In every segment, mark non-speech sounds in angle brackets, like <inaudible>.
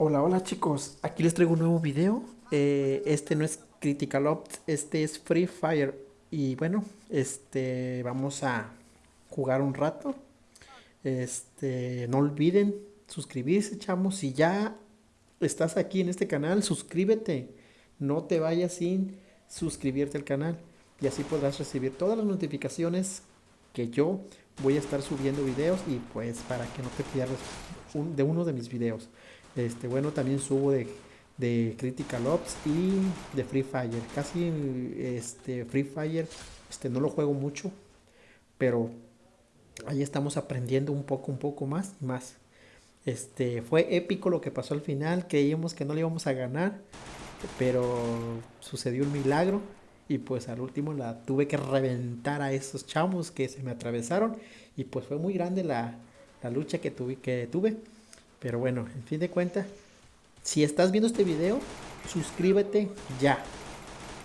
Hola, hola chicos, aquí les traigo un nuevo video. Eh, este no es Critical Ops, este es Free Fire. Y bueno, este vamos a jugar un rato. Este, no olviden suscribirse, chamos. Si ya estás aquí en este canal, suscríbete. No te vayas sin suscribirte al canal. Y así podrás recibir todas las notificaciones que yo voy a estar subiendo videos y pues para que no te pierdas de uno de mis videos. Este, bueno, también subo de, de Critical Ops y de Free Fire. Casi este, Free Fire este, no lo juego mucho, pero ahí estamos aprendiendo un poco, un poco más y más. Este, fue épico lo que pasó al final, creíamos que no le íbamos a ganar, pero sucedió un milagro y pues al último la tuve que reventar a esos chamos que se me atravesaron y pues fue muy grande la, la lucha que tuve, que tuve. Pero bueno, en fin de cuentas, si estás viendo este video, suscríbete ya.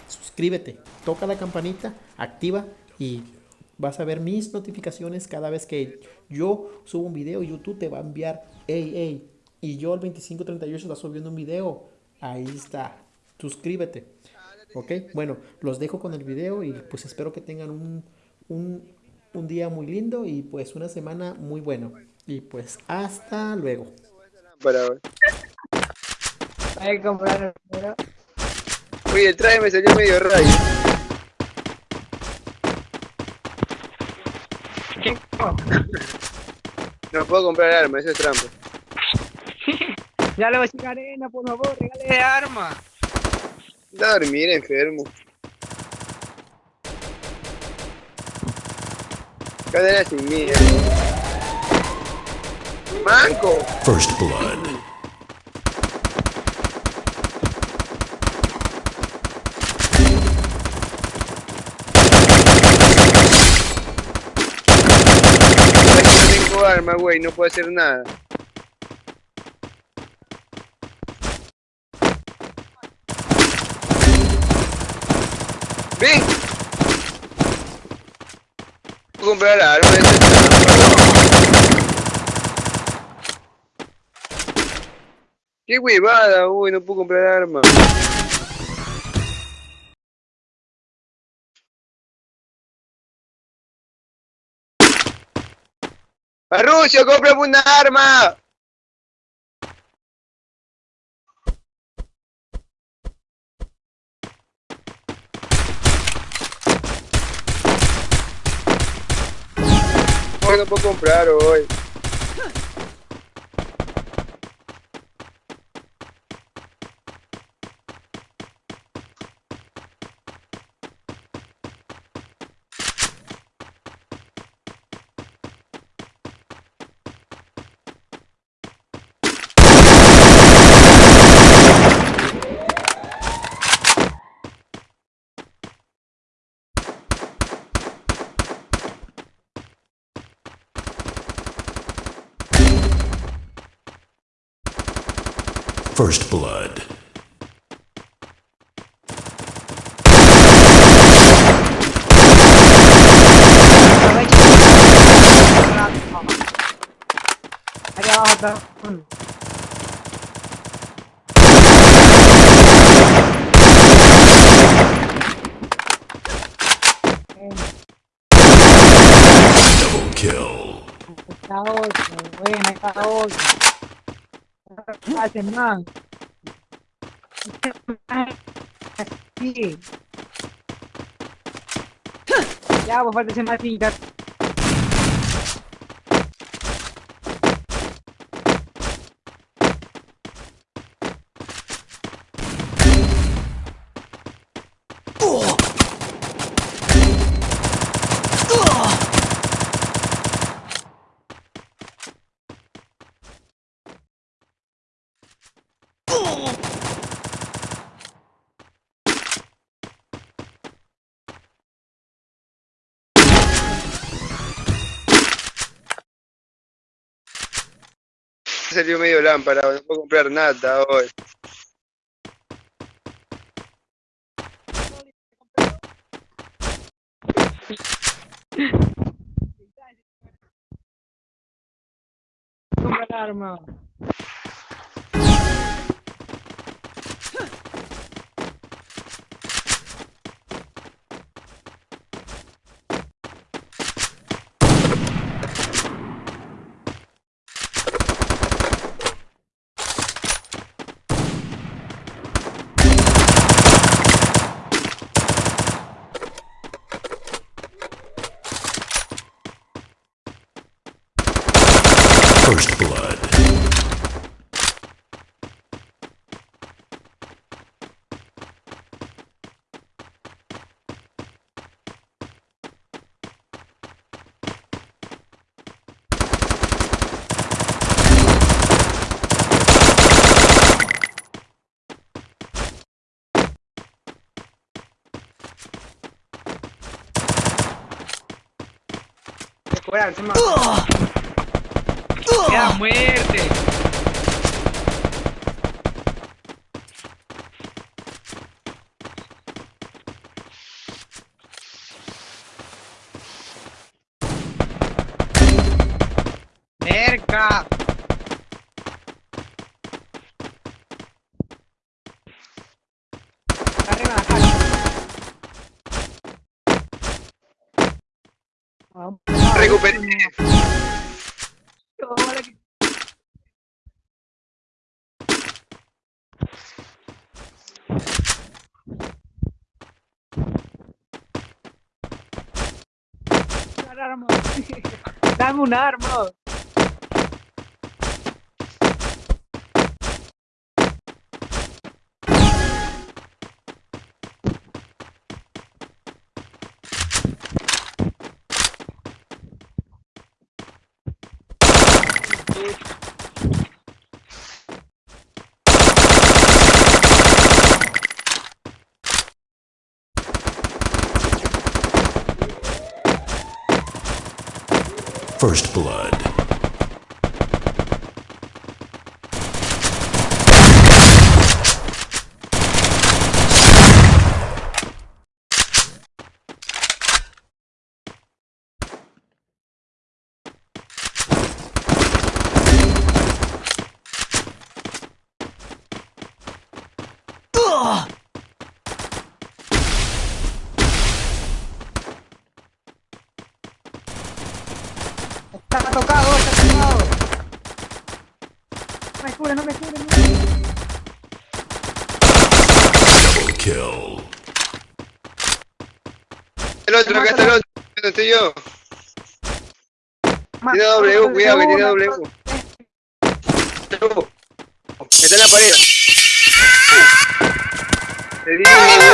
Suscríbete, toca la campanita, activa y vas a ver mis notificaciones cada vez que yo subo un video. YouTube te va a enviar, hey, hey. Y yo el 2538 está subiendo un video. Ahí está. Suscríbete. Ok, bueno, los dejo con el video y pues espero que tengan un, un, un día muy lindo y pues una semana muy bueno. Y pues hasta luego. Hay que comprar el Oye, el traje me salió medio rayo. No puedo comprar arma, eso es trampa. <laughs> ya le voy a decir arena, por favor, regale arma. Da a dormir enfermo. Cadena sin mierda. Manco. First blood. Arma, güey, no puedo hacer nada. ¡Ven! Comprar arma, ¡Qué huevada! Uy, no puedo comprar armas. ¡Arrucio, cómprame una arma! Hoy no puedo comprar hoy. First blood. Ahí abajo está. Double kill. Hacen más. Sí. Ya, pues falta ese más finca. Salió medio lámpara, no puedo comprar nada hoy. Compra arma. First blood. Fuera, encima. ¡Queda muerte! ¡Cerca! Arriba la. Recuperé. <laughs> Dame un arma. First blood. Está tocado, está tocado. No me cubre, no me cubre. no kill. El otro, acá está el otro. ¿Dónde estoy yo? Tiene U, cuidado que tiene U. Está en la pared. Le di un